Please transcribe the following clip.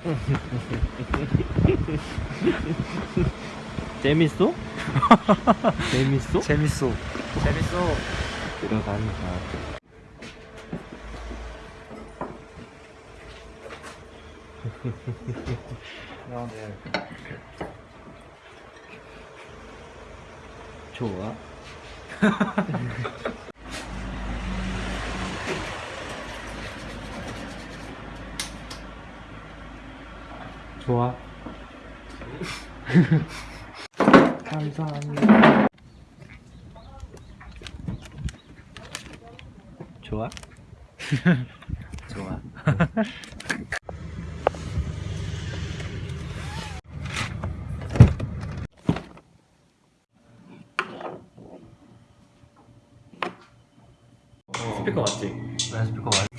재밌어? 재밌어? 재밌어. 재밌어. 들어간다. 야, 네. 좋아. 좋아. 감사합니다. 좋아? 좋아. 스피커 맞지? 네, 스피커 맞